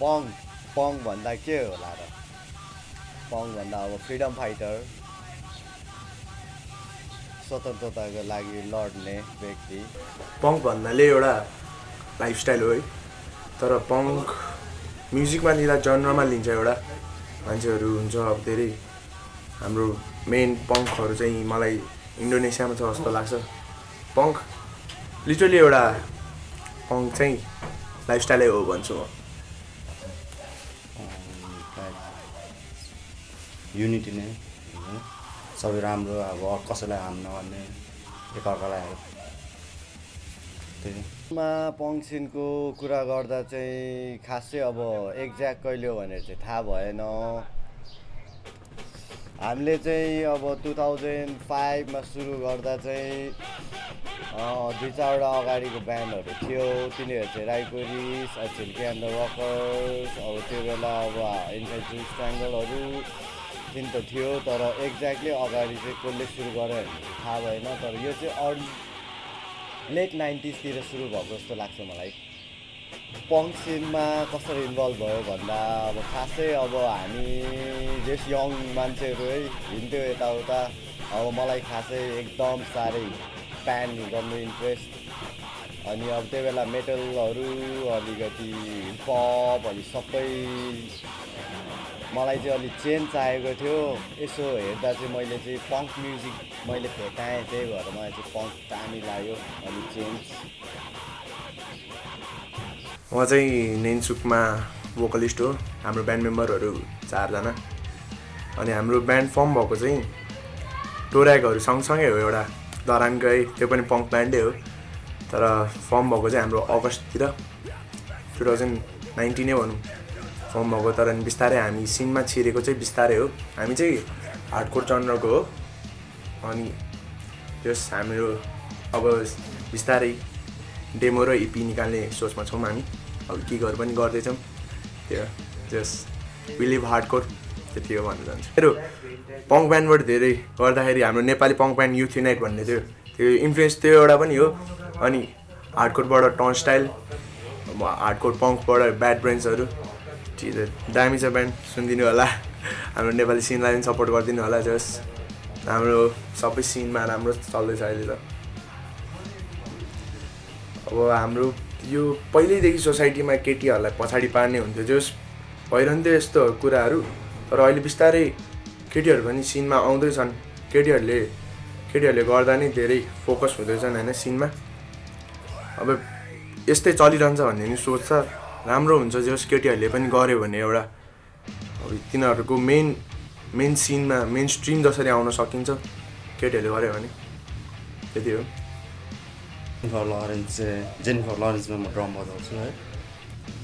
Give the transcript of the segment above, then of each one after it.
पङ पङ भन्दा के होला र पङ भन्दा अब फ्रिडम फाइटर स्वतन्त्रताको लागि लड्ने व्यक्ति पङ्क भन्नाले एउटा लाइफस्टाइल हो है तर पङ्क म्युजिकमा लिँदा जनरमा लिन्छ एउटा मान्छेहरू हुन्छ अब धेरै हाम्रो मेन पङ्कहरू चाहिँ मलाई इन्डोनेसियामा छ जस्तो लाग्छ पङ्क लिटरली एउटा पङ्क चाहिँ लाइफस्टाइलै हो भन्छु म युनिटी नै होइन सबै राम्रो अब कसैलाई हार्म नगर्ने एकअर्कालाई हेल्प। मा पङ्सिनको कुरा गर्दा चाहिँ खासै अब एक्ज्याक्ट कहिले हो भनेर चाहिँ थाहा भएन। हामीले चाहिँ अब टु थाउजन्ड फाइभमा सुरु गर्दा चाहिँ दुई चारवटा अगाडिको ब्यान्डहरू थियो। तिनीहरू चाहिँ राइकोरिस छिल्के एन्ड द रकर्स अब त्यो बेला अब इन्फाइट ट्राङ्गलहरू तिन त थियो तर एक्ज्याक्टली अगाडि चाहिँ कसले सुरु भने थाहा भएन तर यो चाहिँ अर्ली लेट नाइन्टिजतिर सुरु भएको जस्तो लाग्छ मलाई। पङ्क सिनमा कसरी इन्भल्भ भयो भन्दा अब खासै अब हामी जस यङ मान्छेहरू है हिँड्थ्यो यताउता। अब मलाई खासै एकदम साह्रै प्यान गर्नु इन्ट्रेस्ट अनि अब त्यो बेला मेटलहरू अलिकति हिपहप अनि सबै मलाई चाहिँ अलिक चेन्ज चाहिएको थियो। यसो हेर्दा चाहिँ मैले चाहिँ पङ्क म्युजिक मैले भेटाएँ त्यही भएर मलाई चाहिँ पङ्क दामी लाग्यो अलिक चेन्ज। म चाहिँ नेनसुकमा भोकलिस्ट हो। हाम्रो ब्यान्ड मेम्बरहरू चारजना। अनि हाम्रो ब्यान्ड फर्म भएको चाहिँ टोऱ्याकहरू सँगसँगै हो एउटा धरानकै त्यो पनि पङ्क ब्यान्डै हो। तर फर्म भएको चाहिँ हाम्रो अगस्ततिर टु थाउजन्ड नाइन्टिनै भनौँ। फर्म भएको तर बिस्तारै हामी सिनमा छिरेको चाहिँ बिस्तारै हो। हामी चाहिँ हार्डकोर चन्द्रको हो। अनि त्यस हाम्रो अब बिस्तारै डेमो र इपी निकाल्ने सोचमा छौँ हामी। अब गिगहरू पनि गर्दैछौँ। त्यो जस विलिभ हार्डकोर त्यति हो भन्न चाहन्छु। मेरो पङ्क ब्यान्डबाट धेरै गर्दाखेरि हाम्रो Nepali punk band youth unite भन्ने थियो। त्यो इन्फ्लुएन्स त्यो एउटा पनि हो। अनि हार्डकोरबाट टन स्टाइल हार्डकोर पङ्कबाट ब्याड ब्रेन्ड्सहरू। छ दामी छ ब्यान्ड सुनिदिनु होला। हाम्रो नेपाली सिनलाई पनि सपोर्ट गरिदिनु होला जस हाम्रो सबै सिनमा राम्रो चल्दैछ अहिले त। अब हाम्रो यो पहिल्यैदेखि सोसाइटीमा केटीहरूलाई पछाडि पार्ने हुन्थ्यो जस भइरहन्थ्यो यस्तो कुराहरू। तर अहिले बिस्तारै केटीहरू पनि सिनमा आउँदैछन्। केटीहरूले केटीहरूले गर्दा नै धेरै फोकस हुँदैछन् होइन सिनमा। अब यस्तै चलिरहन्छ भन्ने नि सोच छ। राम्रो हुन्छ जस केटीहरूले पनि गऱ्यो भने एउटा अब तिनीहरूको मेन मेन सिनमा मेन स्ट्रिम जसरी आउन सकिन्छ केटीहरूले गऱ्यो भने त्यति हो। जेनिफर लरेन्स चाहिँ जेनिफर लरेन्समा म ड्रम बजाउँछु है।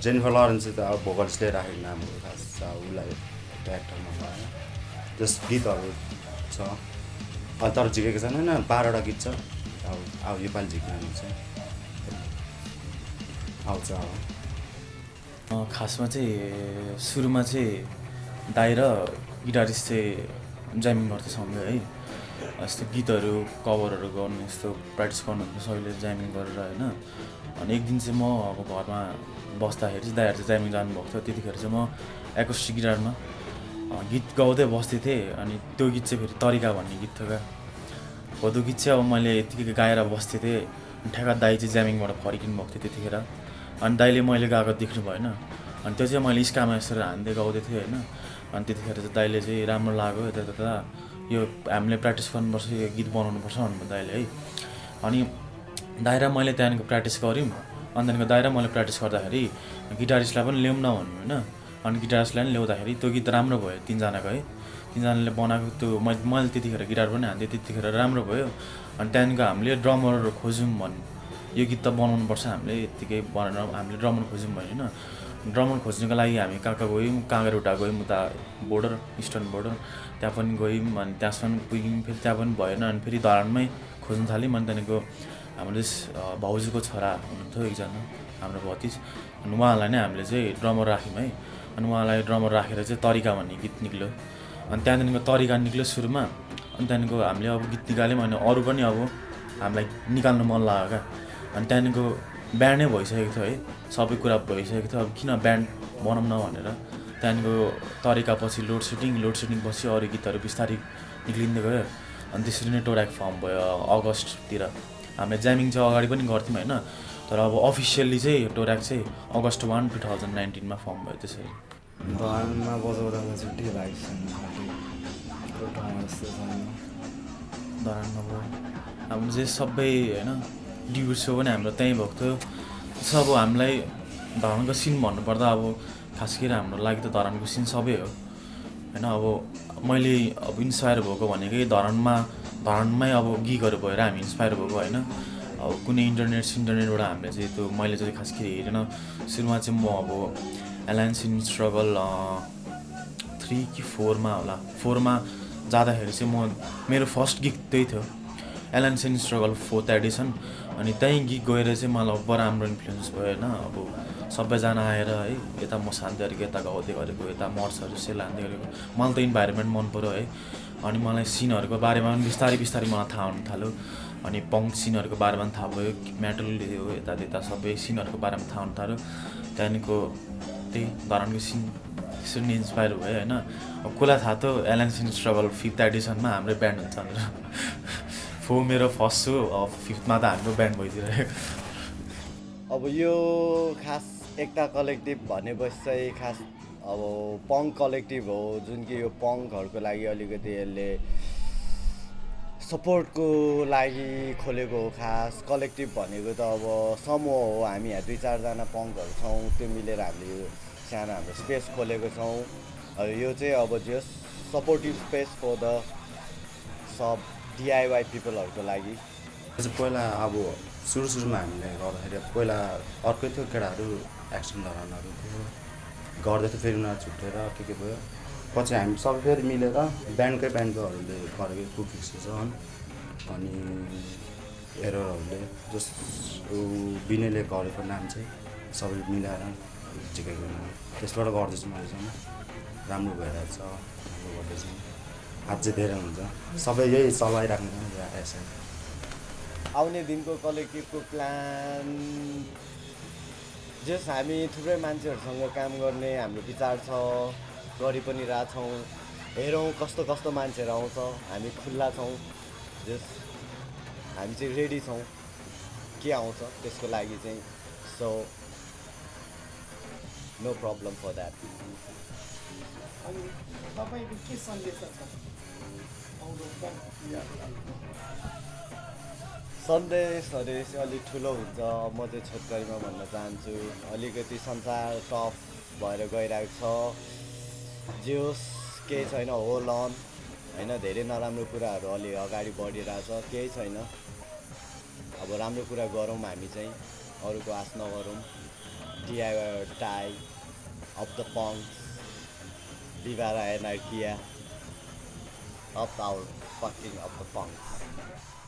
जेनिफर लरेन्स चाहिँ त अब भोकल्सले राखेको नाम हो खास अब उसलाई एक्टरमा भयो जस गीतहरू छ। तर झिकेको छैन होइन बाह्रवटा गीत छ। अब अब योपालि झिक्नु चाहिँ आउँछ अब। खासमा चाहिँ सुरुमा चाहिँ दाइ र गिटारिस्ट चाहिँ गर्थ्यो सँगै है। यस्तो गीतहरू कभरहरू गर्नु यस्तो प्र्याक्टिस गर्नुहुन्थ्यो सबैले जामिङ गरेर होइन। अनि एक दिन चाहिँ म अब घरमा बस्दाखेरि चाहिँ दाइहरू चाहिँ जामिङ जानुभएको थियो। त्यतिखेर चाहिँ म एकोस्टिक गिटारमा गीत गाउँदै बस्थेँ थिएँ। अनि त्यो गीत चाहिँ फेरि तरिका भन्ने गीत थियो क्या। हो त्यो गीत चाहिँ अब मैले यत्तिकै गाएर बस्थेँ थिएँ। ठ्याक्क दाई चाहिँ ज्यामिङबाट फर्किनु भएको थियो त्यतिखेर। अनि दाइले मैले गाएको देख्नु भएन। अनि त्यो चाहिँ मैले स्कामा यसरी हान्दै गाउँदै थिएँ होइन। अनि त्यतिखेर चाहिँ दाइले चाहिँ राम्रो लाग्यो यता त्यता यो हामीले प्र्याक्टिस गर्नुपर्छ यो गीत बनाउनुपर्छ भन्नुभयो दाइले है। अनि दाइ र मैले त्यहाँदेखिको प्र्याक्टिस गऱ्यौँ। अनि त्यहाँदेखिको दाइ र मैले प्र्याक्टिस गर्दाखेरि गिटारिस्टलाई पनि ल्याउँ न भन्नु होइन। अनि गिटारिस्टलाई पनि ल्याउँदाखेरि त्यो गीत राम्रो भयो तिनजनाको है। तिनजनाले बनाएको त्यो मैले मैले त्यतिखेर गिटार पनि हान्थेँ त्यतिखेर राम्रो भयो। अनि त्यहाँदेखिको हामीले ड्रमरहरू खोज्यौँ भन्नु यो गीत त बनाउनुपर्छ हामीले यत्तिकै बनाएर हामीले ड्रमर खोज्यौँ भने होइन। ड्रमर खोज्नुको लागि हामी कहाँ कहाँ गयौँ काँगरउटा गयौँ उता बोर्डर इस्टर्न बोर्डर त्यहाँ पनि गयौँ अनि त्यहाँसम्म पुग्यौँ फेरि त्यहाँ पनि भएन अनि फेरि धरानमै खोज्नु थाल्यौँ अनि त्यहाँदेखिको हाम्रो भाउजूको छोरा हुनुहुन्थ्यो एकजना हाम्रो भतिज। अनि उहाँलाई नै हामीले चाहिँ ड्रमर राख्यौँ है। अनि उहाँलाई ड्रमर राखेर चाहिँ तरिका भन्ने गीत निक्ल्यो। अनि त्यहाँदेखिको तरिका निक्ल्यो सुरुमा। अनि त्यहाँदेखिको हामीले अब गीत निकाल्यौँ अनि अरू पनि अब हामीलाई निकाल्नु मन लाग्यो क्या। अनि त्यहाँदेखिको ब्यान्डै भइसकेको थियो है। सबै कुरा भइसकेको थियो। अब किन ब्यान्ड बनाउँ न भनेर। त्यहाँदेखिको तरिका पछि लोड सेडिङ लोड सेडिङ पछि अरू गीतहरू बिस्तारै निक्लिँदै गयो। अनि त्यसरी नै टोराक फर्म भयो अगस्ततिर। हामीले ज्यामिङ चाहिँ अगाडि पनि गर्थ्यौँ होइन। तर अब अफिसियल्ली चाहिँ टोराक चाहिँ अगस्त वान टु थाउजन्ड नाइन्टिनमा फर्म भयो त्यसरी। धनमा बजाउँदा छुट्टै धरानमा भयो। हाम्रो चाहिँ सबै होइन डिब्यु सो पनि हाम्रो त्यहीँ भएको थियो। त्यसो अब हामीलाई धरानको सिन भन्नुपर्दा अब खास गरी हाम्रो लागि त धरानको सिन सबै हो। होइन अब मैले अब इन्सपायर भएको भनेकै धरानमा धरानमै अब गिगहरू भएर हामी इन्सपायर भएको होइन। अब कुनै इन्टरनेट सिन्टरनेटबाट हामीले चाहिँ त्यो मैले चाहिँ खास गरी हेरेन। सुरुमा चाहिँ म अब एलायन्स इन स्ट्रगल थ्री कि फोरमा होला। फोरमा जाँदाखेरि चाहिँ म मेरो फर्स्ट गीत त्यही थियो। Alliance in struggle fourth edition अनि त्यहीँ गीत गएर चाहिँ मलाई बडा राम्रो इन्फ्लुएन्स भयो होइन। अब सबैजना आएर है यता म शान्ति अलिक यता गाउँदै गरेको यता मर्सहरू सेल हान्दै गरेको। मलाई त इन्भाइरोमेन्ट मन पऱ्यो है। अनि मलाई सिनहरूको बारेमा पनि बिस्तारै बिस्तारै मलाई थाहा हुन थाल्यो। अनि पङ्क सिनहरूको बारेमा पनि थाहा भयो। मेटल यो यता त्यता सबै सिनहरूको बारेमा थाहा हुन थाल्यो। त्यहाँदेखिको त्यही धरानको सिन त्यसरी इन्सपायर भयो होइन। अब कसलाई थाहा थियो एलएन सिन स्ट्रगल फिफ्थ एडिसनमा हाम्रै ब्यान्ड हुन्छ भनेर फो मेरो फर्स्ट अब फिफ्थमा त हाम्रो ब्यान्ड भइदिइरह्यो अब यो खास एकता कलेक्टिभ भनेपछि चाहिँ खास अब पङ्क कलेक्टिभ हो जुन कि यो पङ्कहरूको लागि अलिकति यसले सपोर्टको लागि खोलेको हो खास। कलेक्टिभ भनेको त अब समूह हो हामी यहाँ दुई चारजना पङ्कहरू छौँ त्यो मिलेर हामीले यो सानो हाम्रो स्पेस खोलेको छौँ। यो चाहिँ अब just supportive space for the sub DIY पिपलहरूको लागि। पहिला अब सुरु सुरुमा हामीले गर्दाखेरि पहिला अर्कै थियो केटाहरू एक्सन धरानहरू थियो। गर्दै थियो फेरि उनीहरू छुट्टेर के के भयो। पछि हामी सबै फेरि मिलेर ब्यान्डकै ब्यान्डकोहरूले गरेको टु फिक्स छ अनि एररहरूले जस विनयले गरेको नाम चाहिँ सबै मिलाएर नाम त्यसबाट गर्दैछु मैले राम्रो भइरहेको छ राम्रो गर्दैछु। अझै धेरै हुन्छ। सबै यही चलाइराख्नु यसरी आउने दिनको कलेक्टिभको प्लान। जस हामी थुप्रै मान्छेहरूसँग काम गर्ने हाम्रो विचार छ गरि पनि रहेछौँ हेरौँ कस्तो कस्तो मान्छेहरू आउँछ हामी खुल्ला छौँ। जस हामी चाहिँ रेडी छौँ के आउँछ त्यसको लागि चाहिँ। So no problem for that अनि तपाईँको के सन्देश छ? सन्देशहरू अलिक ठुलो हुन्छ म चाहिँ छोटकरीमा भन्न चाहन्छु अलिकति संसार टफ भएर गइरहेको छ जे होस् केही छैन होल अन होइन धेरै नराम्रो कुराहरू अलि अगाडि बढिरहेछ केही छैन अब राम्रो कुरा गरौँ हामी चाहिँ अरूको आश नगरौँ। DIY tie of the punk Viva la anarquía. Up our fucking up the punks.